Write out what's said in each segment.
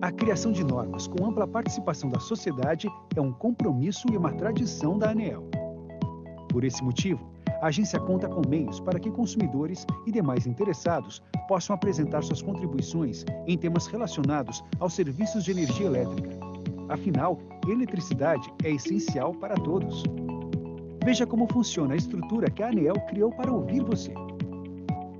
A criação de normas com ampla participação da sociedade é um compromisso e uma tradição da ANEEL. Por esse motivo, a agência conta com meios para que consumidores e demais interessados possam apresentar suas contribuições em temas relacionados aos serviços de energia elétrica. Afinal, eletricidade é essencial para todos. Veja como funciona a estrutura que a ANEEL criou para ouvir você.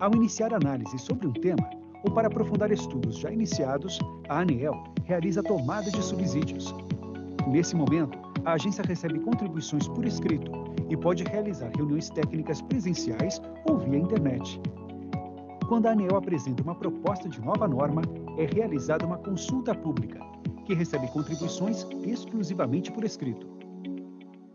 Ao iniciar análise sobre um tema, ou para aprofundar estudos já iniciados, a ANEEL realiza tomada de subsídios. Nesse momento, a agência recebe contribuições por escrito e pode realizar reuniões técnicas presenciais ou via internet. Quando a ANEEL apresenta uma proposta de nova norma, é realizada uma consulta pública, que recebe contribuições exclusivamente por escrito.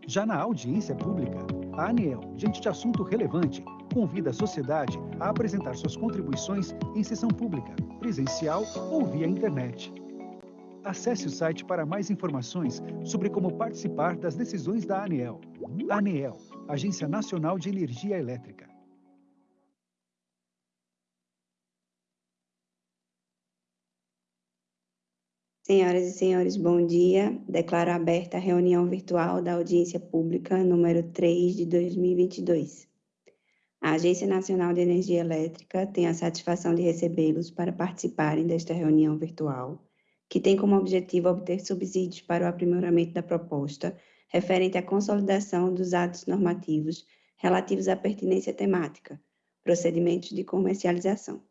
Já na audiência pública, a ANEEL, diante de assunto relevante, convida a sociedade a apresentar suas contribuições em sessão pública, presencial ou via internet. Acesse o site para mais informações sobre como participar das decisões da ANEEL. ANEEL, Agência Nacional de Energia Elétrica. Senhoras e senhores, bom dia. Declaro aberta a reunião virtual da audiência pública número 3 de 2022. A Agência Nacional de Energia Elétrica tem a satisfação de recebê-los para participarem desta reunião virtual, que tem como objetivo obter subsídios para o aprimoramento da proposta referente à consolidação dos atos normativos relativos à pertinência temática, procedimentos de comercialização.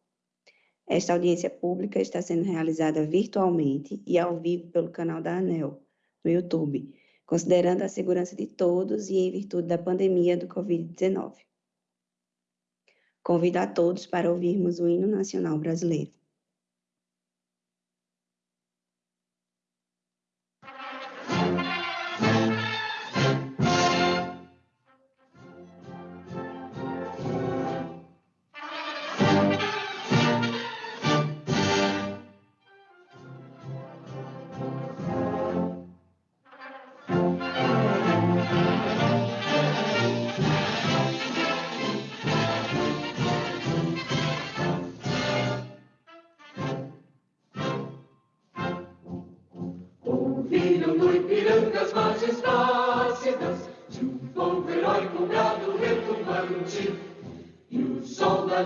Esta audiência pública está sendo realizada virtualmente e ao vivo pelo canal da ANEL, no YouTube, considerando a segurança de todos e em virtude da pandemia do Covid-19. Convido a todos para ouvirmos o hino nacional brasileiro.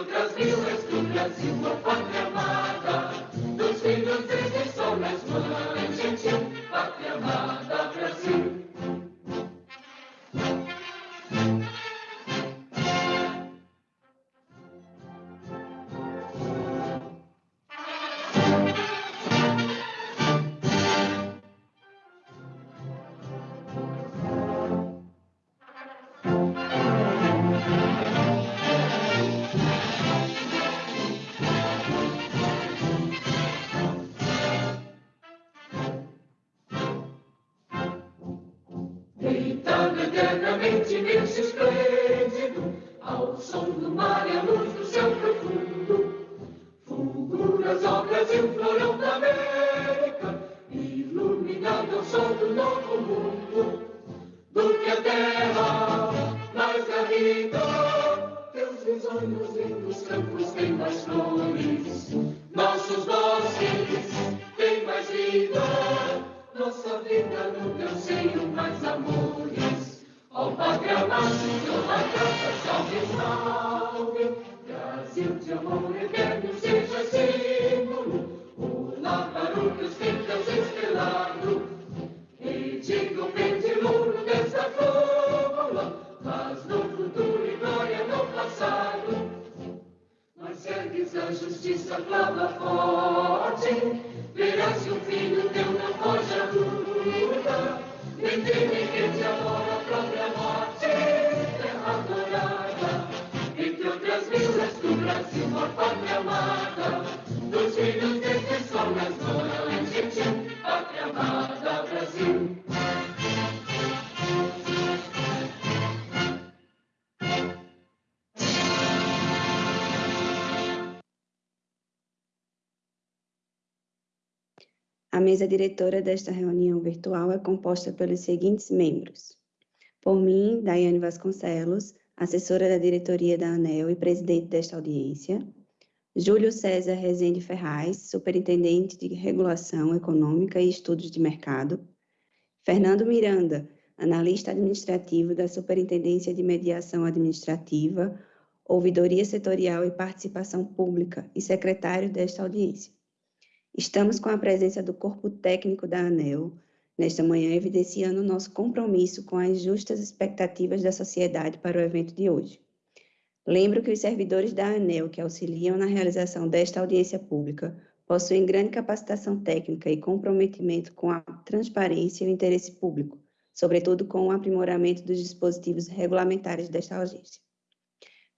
jutras vives, jutras i. Se esplêndido, ao som do mar e à luz do céu profundo. Fulguras ao Brasil, florão da América, iluminado ao sol do novo mundo. Do que a terra mais garrida, teus risonhos lindos campos têm mais flores, nossos bosques. amor é eterno seja símbolo, o lámparo que os fincas estrelado. E digo o pêndulo dessa fórmula, mas no futuro e glória no passado. Mas se ergues a justiça, clama forte, mesa diretora desta reunião virtual é composta pelos seguintes membros. Por mim, Daiane Vasconcelos, assessora da diretoria da ANEL e presidente desta audiência. Júlio César Rezende Ferraz, superintendente de regulação econômica e estudos de mercado. Fernando Miranda, analista administrativo da Superintendência de Mediação Administrativa, Ouvidoria Setorial e Participação Pública e secretário desta audiência. Estamos com a presença do corpo técnico da ANEL, nesta manhã evidenciando nosso compromisso com as justas expectativas da sociedade para o evento de hoje. Lembro que os servidores da ANEL que auxiliam na realização desta audiência pública possuem grande capacitação técnica e comprometimento com a transparência e o interesse público, sobretudo com o aprimoramento dos dispositivos regulamentares desta agência.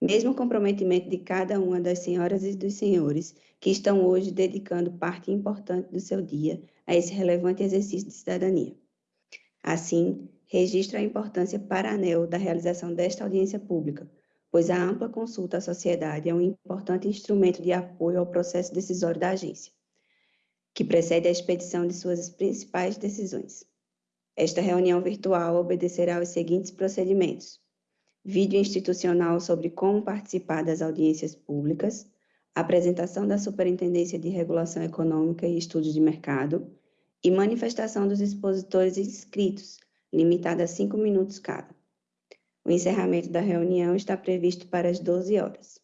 Mesmo comprometimento de cada uma das senhoras e dos senhores que estão hoje dedicando parte importante do seu dia a esse relevante exercício de cidadania. Assim, registro a importância para a ANEL da realização desta audiência pública, pois a ampla consulta à sociedade é um importante instrumento de apoio ao processo decisório da agência, que precede a expedição de suas principais decisões. Esta reunião virtual obedecerá aos seguintes procedimentos: vídeo institucional sobre como participar das audiências públicas, apresentação da Superintendência de Regulação Econômica e Estudos de Mercado e manifestação dos expositores inscritos, limitada a cinco minutos cada. O encerramento da reunião está previsto para as 12 horas.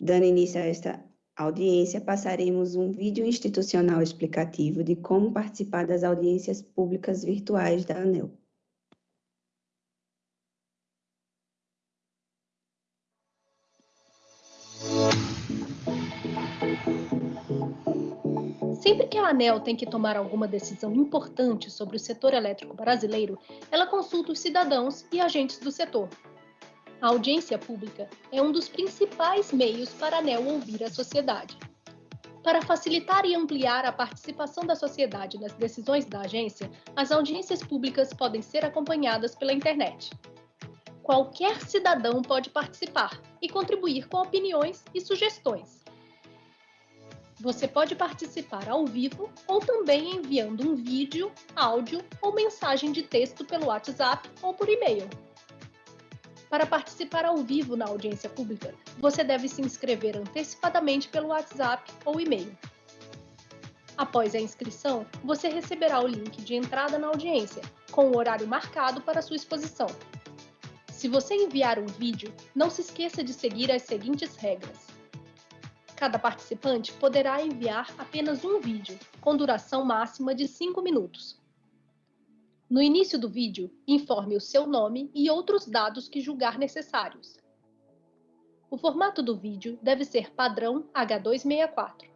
Dando início a esta audiência, passaremos um vídeo institucional explicativo de como participar das audiências públicas virtuais da ANEL. Sempre que a ANEL tem que tomar alguma decisão importante sobre o setor elétrico brasileiro, ela consulta os cidadãos e agentes do setor. A audiência pública é um dos principais meios para a ANEL ouvir a sociedade. Para facilitar e ampliar a participação da sociedade nas decisões da agência, as audiências públicas podem ser acompanhadas pela internet. Qualquer cidadão pode participar e contribuir com opiniões e sugestões. Você pode participar ao vivo ou também enviando um vídeo, áudio ou mensagem de texto pelo WhatsApp ou por e-mail. Para participar ao vivo na audiência pública, você deve se inscrever antecipadamente pelo WhatsApp ou e-mail. Após a inscrição, você receberá o link de entrada na audiência, com o horário marcado para sua exposição. Se você enviar um vídeo, não se esqueça de seguir as seguintes regras. Cada participante poderá enviar apenas um vídeo, com duração máxima de 5 minutos. No início do vídeo, informe o seu nome e outros dados que julgar necessários. O formato do vídeo deve ser padrão H264.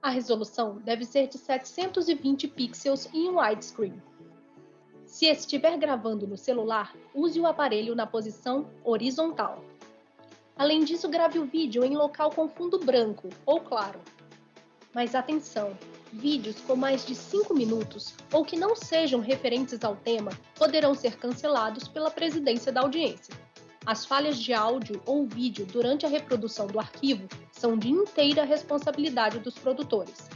A resolução deve ser de 720 pixels em widescreen. Se estiver gravando no celular, use o aparelho na posição horizontal. Além disso, grave o vídeo em local com fundo branco ou claro. Mas atenção! Vídeos com mais de 5 minutos ou que não sejam referentes ao tema poderão ser cancelados pela presidência da audiência. As falhas de áudio ou vídeo durante a reprodução do arquivo são de inteira responsabilidade dos produtores.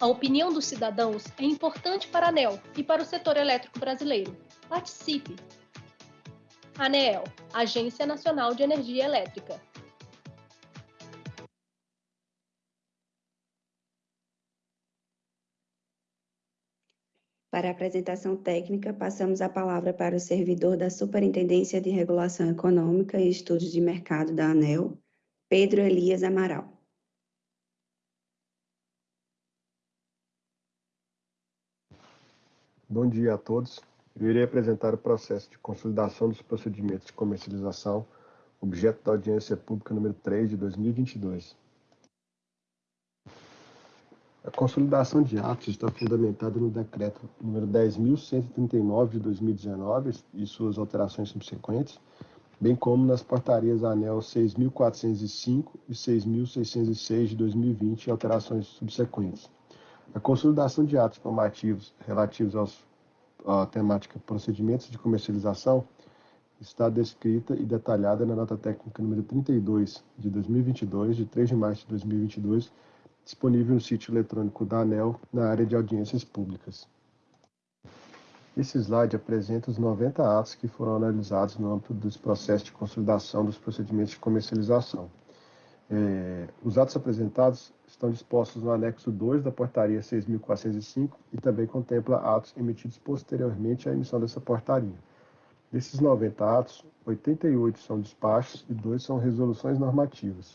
A opinião dos cidadãos é importante para a ANEL e para o setor elétrico brasileiro. Participe! ANEEL, Agência Nacional de Energia Elétrica. Para a apresentação técnica, passamos a palavra para o servidor da Superintendência de Regulação Econômica e Estudos de Mercado da ANEL, Pedro Elias Amaral. Bom dia a todos. Eu irei apresentar o processo de consolidação dos procedimentos de comercialização objeto da audiência pública número 3 de 2022. A consolidação de atos está fundamentada no decreto número 10.139 de 2019 e suas alterações subsequentes, bem como nas portarias ANEL 6.405 e 6.606 de 2020 e alterações subsequentes. A consolidação de atos normativos relativos aos, à temática procedimentos de comercialização está descrita e detalhada na nota técnica número 32 de 2022, de 3 de março de 2022, disponível no sítio eletrônico da ANEL na área de audiências públicas. Esse slide apresenta os 90 atos que foram analisados no âmbito dos processos de consolidação dos procedimentos de comercialização. É, os atos apresentados estão dispostos no anexo 2 da portaria 6.405 e também contempla atos emitidos posteriormente à emissão dessa portaria. Desses 90 atos, 88 são despachos e 2 são resoluções normativas.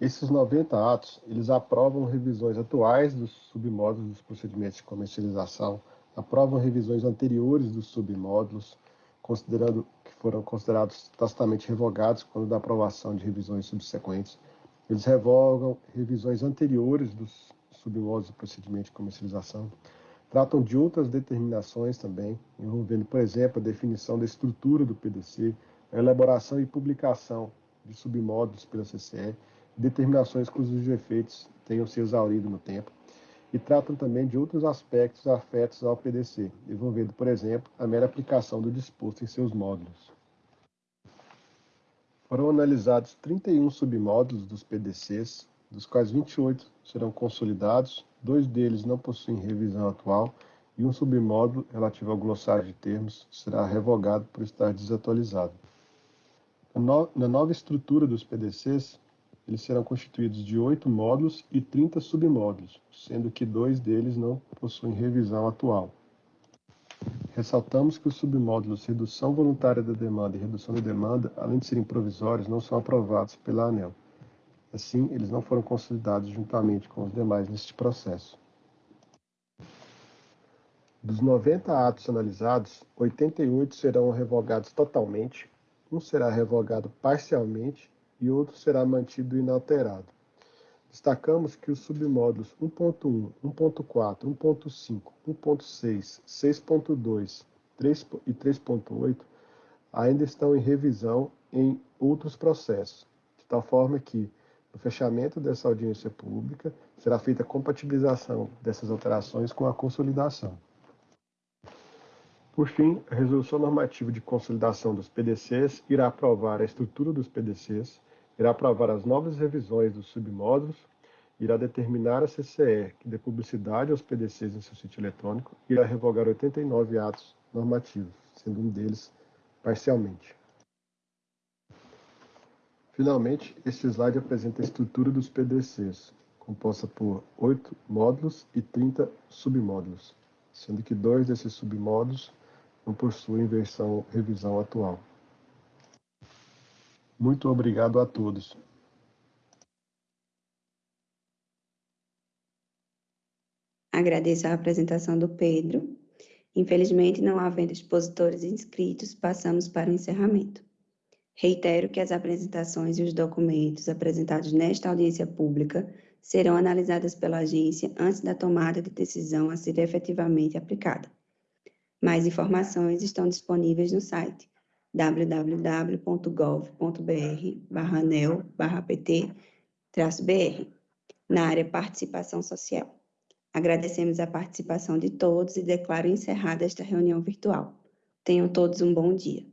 Esses 90 atos, eles aprovam revisões atuais dos submódulos dos procedimentos de comercialização, aprovam revisões anteriores dos submódulos, considerando que foram considerados tacitamente revogados quando da aprovação de revisões subsequentes. Eles revogam revisões anteriores dos submódulos do procedimento de comercialização, tratam de outras determinações também, envolvendo, por exemplo, a definição da estrutura do PDC, a elaboração e publicação de submódulos pela CCE, determinações cujos efeitos tenham se exaurido no tempo, e tratam também de outros aspectos afetos ao PDC, envolvendo, por exemplo, a mera aplicação do disposto em seus módulos. Foram analisados 31 submódulos dos PDCs, dos quais 28 serão consolidados dois deles não possuem revisão atual e um submódulo relativo ao glossário de termos será revogado por estar desatualizado. Na nova estrutura dos PDCs, eles serão constituídos de oito módulos e 30 submódulos, sendo que dois deles não possuem revisão atual. Ressaltamos que os submódulos redução voluntária da demanda e redução da demanda, além de serem provisórios, não são aprovados pela ANEL. Assim, eles não foram consolidados juntamente com os demais neste processo. Dos 90 atos analisados, 88 serão revogados totalmente, um será revogado parcialmente e outro será mantido inalterado. Destacamos que os submódulos 1.1, 1.4, 1.5, 1.6, 6.2 e 3.8 ainda estão em revisão em outros processos, de tal forma que no fechamento dessa audiência pública, será feita a compatibilização dessas alterações com a consolidação. Por fim, a Resolução Normativa de Consolidação dos PDCs irá aprovar a estrutura dos PDCs, irá aprovar as novas revisões dos submódulos, irá determinar a CCE que dê publicidade aos PDCs em seu sítio eletrônico e irá revogar 89 atos normativos, sendo um deles parcialmente. Finalmente, este slide apresenta a estrutura dos PDCs, composta por oito módulos e 30 submódulos, sendo que dois desses submódulos não possuem versão revisão atual. Muito obrigado a todos. Agradeço a apresentação do Pedro. Infelizmente, não havendo expositores inscritos, passamos para o encerramento. Reitero que as apresentações e os documentos apresentados nesta audiência pública serão analisadas pela agência antes da tomada de decisão a ser efetivamente aplicada. Mais informações estão disponíveis no site www.gov.br/anel/pt-br na área Participação Social. Agradecemos a participação de todos e declaro encerrada esta reunião virtual. Tenham todos um bom dia.